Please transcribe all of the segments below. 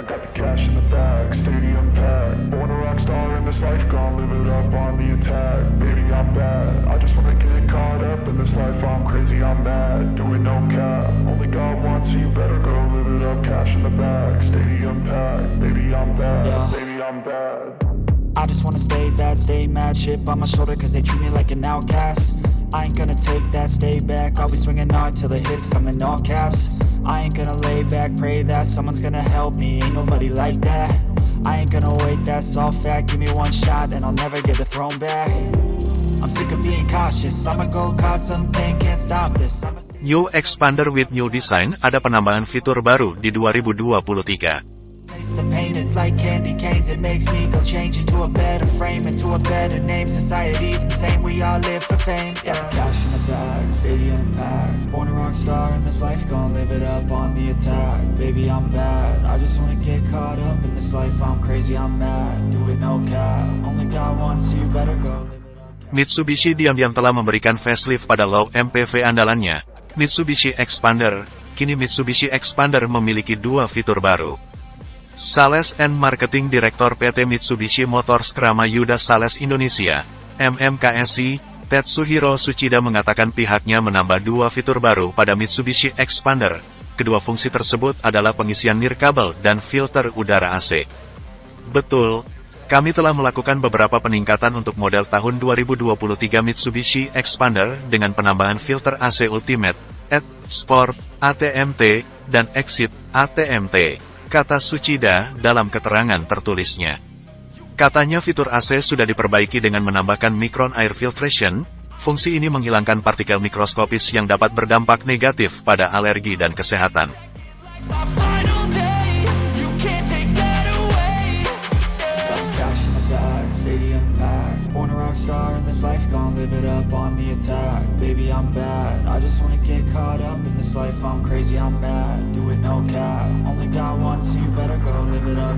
I got the cash in the bag, stadium packed. Born a rock star in this life, gonna live it up on the attack. Baby, I'm bad. I just wanna get caught up in this life. I'm crazy, I'm mad. Doing no cap. Only God wants you, better go live it up. Cash in the bag, stadium packed. Baby, I'm bad. Yeah. Baby, I'm bad. I just wanna stay bad, stay mad Chip on my shoulder cause they treat me like an outcast I ain't gonna take that, stay back I'll be swinging hard till the hits come in all caps I ain't gonna lay back, pray that someone's gonna help me. Ain't nobody like that. I ain't gonna wait, that's all fact. Give me one shot and I'll never get the throne back. I'm sick of being cautious. I'ma go cause something, can't stop this. New Expander with New Design. Ada penambahan fitur baru di 2023. Taste the pain, it's like candy canes. It makes me go change into a better frame Into a better name, society's insane. We all live for fame, yeah Bag, stadium packed. Born a rock star in this life Gonna live it up on the attack. Baby, I'm bad. I just wanna get caught up in this life. I'm crazy, I'm mad. Do it no cap. Only God wants you, better go Mitsubishi diam-diam telah memberikan facelift pada low MPV andalannya, Mitsubishi Expander. Kini Mitsubishi Expander memiliki dua fitur baru. Sales and Marketing Direktur PT Mitsubishi Motors Krama Yuda Sales Indonesia, MMKSI, Tetsuhiro Suchida mengatakan pihaknya menambah dua fitur baru pada Mitsubishi Expander. Kedua fungsi tersebut adalah pengisian nirkabel dan filter udara AC. Betul, kami telah melakukan beberapa peningkatan untuk model tahun 2023 Mitsubishi Expander dengan penambahan filter AC Ultimate, ED, Sport, ATMT, dan Exit, ATMT, kata Suchida dalam keterangan tertulisnya. Katanya fitur AC sudah diperbaiki dengan menambahkan Micron Air Filtration, fungsi ini menghilangkan partikel mikroskopis yang dapat berdampak negatif pada alergi dan kesehatan.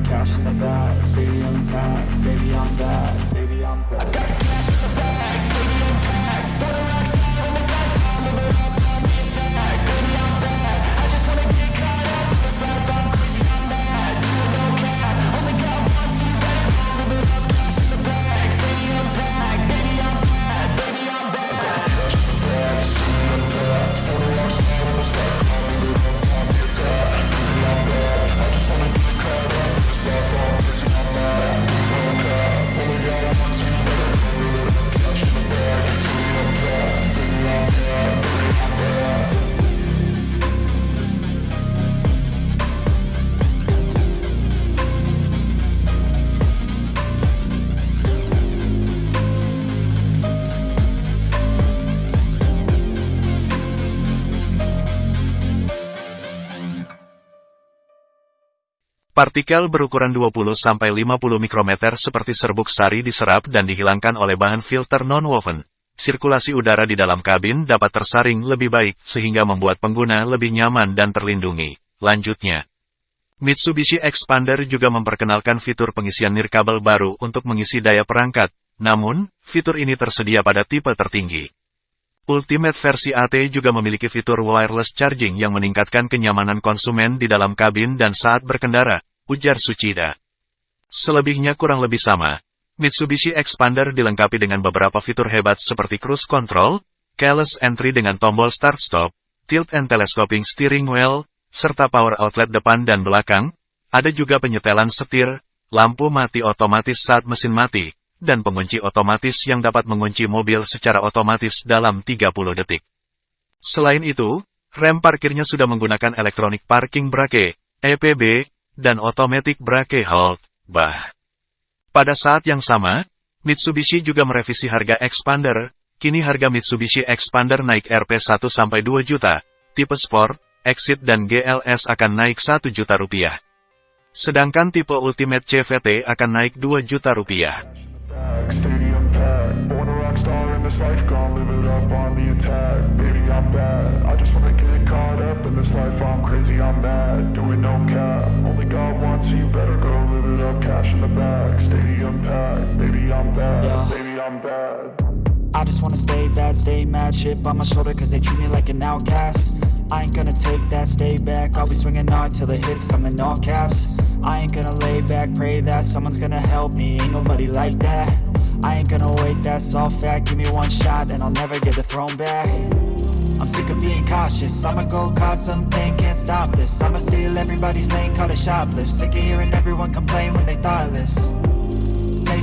Cash in the bag, stadium packed. Baby, I'm bad. Partikel berukuran 20-50 mikrometer seperti serbuk sari diserap dan dihilangkan oleh bahan filter non-woven. Sirkulasi udara di dalam kabin dapat tersaring lebih baik sehingga membuat pengguna lebih nyaman dan terlindungi. Lanjutnya, Mitsubishi Expander juga memperkenalkan fitur pengisian nirkabel baru untuk mengisi daya perangkat, namun, fitur ini tersedia pada tipe tertinggi. Ultimate versi AT juga memiliki fitur wireless charging yang meningkatkan kenyamanan konsumen di dalam kabin dan saat berkendara, ujar Suchida. Selebihnya kurang lebih sama. Mitsubishi Expander dilengkapi dengan beberapa fitur hebat seperti cruise control, keyless entry dengan tombol start-stop, tilt and telescoping steering wheel, serta power outlet depan dan belakang. Ada juga penyetelan setir, lampu mati otomatis saat mesin mati, dan pengunci otomatis yang dapat mengunci mobil secara otomatis dalam 30 detik. Selain itu, rem parkirnya sudah menggunakan Electronic Parking Brake, EPB, dan Automatic Brake Hold, BAH. Pada saat yang sama, Mitsubishi juga merevisi harga Expander, kini harga Mitsubishi Expander naik Rp1-2 juta, tipe Sport, Exit dan GLS akan naik 1 juta rupiah. Sedangkan tipe Ultimate CVT akan naik 2 juta rupiah. In this life, gonna live it up on the attack. Baby, I'm bad. I just wanna get caught up in this life. I'm crazy, I'm mad. Do it no cap. Only God wants you, better go live it up. Cash in the bag, stadium packed. Baby, I'm bad. Yeah. Baby, I'm bad. I just wanna stay bad, stay mad Chip on my shoulder cause they treat me like an outcast I ain't gonna take that, stay back I'll be swinging hard till the hits come in all caps I ain't gonna lay back, pray that someone's gonna help me Ain't nobody like that I ain't gonna wait, that's all fact Give me one shot and I'll never get the throne back. I'm sick of being cautious. I'ma go cause some pain, can't stop this. I'ma steal everybody's lane, call it shoplift. Sick of hearing everyone complain when they thoughtless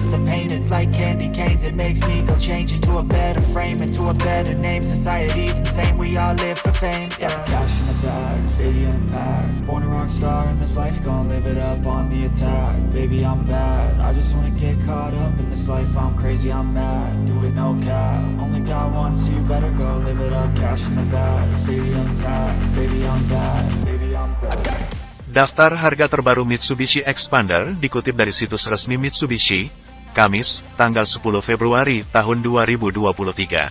the pain, it's like candy canes. It makes me go change into a better frame Into a better name, society's insane We all live for fame, yeah. Cash in the bag, stadium packed. Born a rock star in this life, gon' live it up on the attack. Baby, I'm bad, I just wanna get caught up in this life. I'm crazy, I'm mad, do it no cap. Only God wants you, better go live it up. Cash in the bag, stadium packed. Baby, I'm bad, baby, I'm bad. Daftar harga terbaru Mitsubishi Expander dikutip dari situs resmi Mitsubishi, Kamis, tanggal 10 Februari tahun 2023.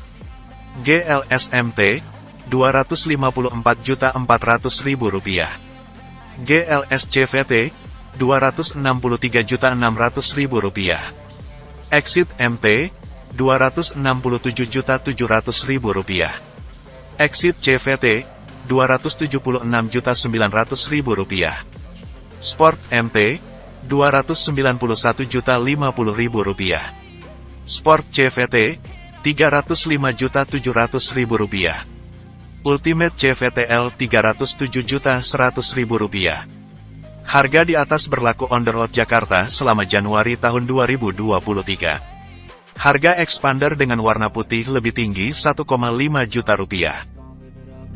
GLSMT, Rp254.400.000. GLS CVT, Rp263.600.000. Exit MT, Rp267.700.000. Exit CVT, Rp276.900.000. Sport MT, Rp291.050.000. Sport CVT, Rp305.700.000. Ultimate CVTL Rp307.100.000. Harga di atas berlaku on the road Jakarta selama Januari tahun 2023. Harga expander dengan warna putih lebih tinggi 1,5 juta rupiah.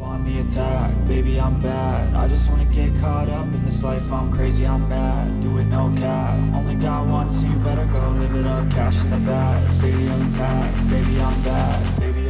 On the attack. Baby, I'm bad. I just wanna get caught up in this life. I'm crazy, I'm mad. Do it no cap. Only God wants you Better go live it up. Cash in the bag. Stadium packed. Baby, I'm bad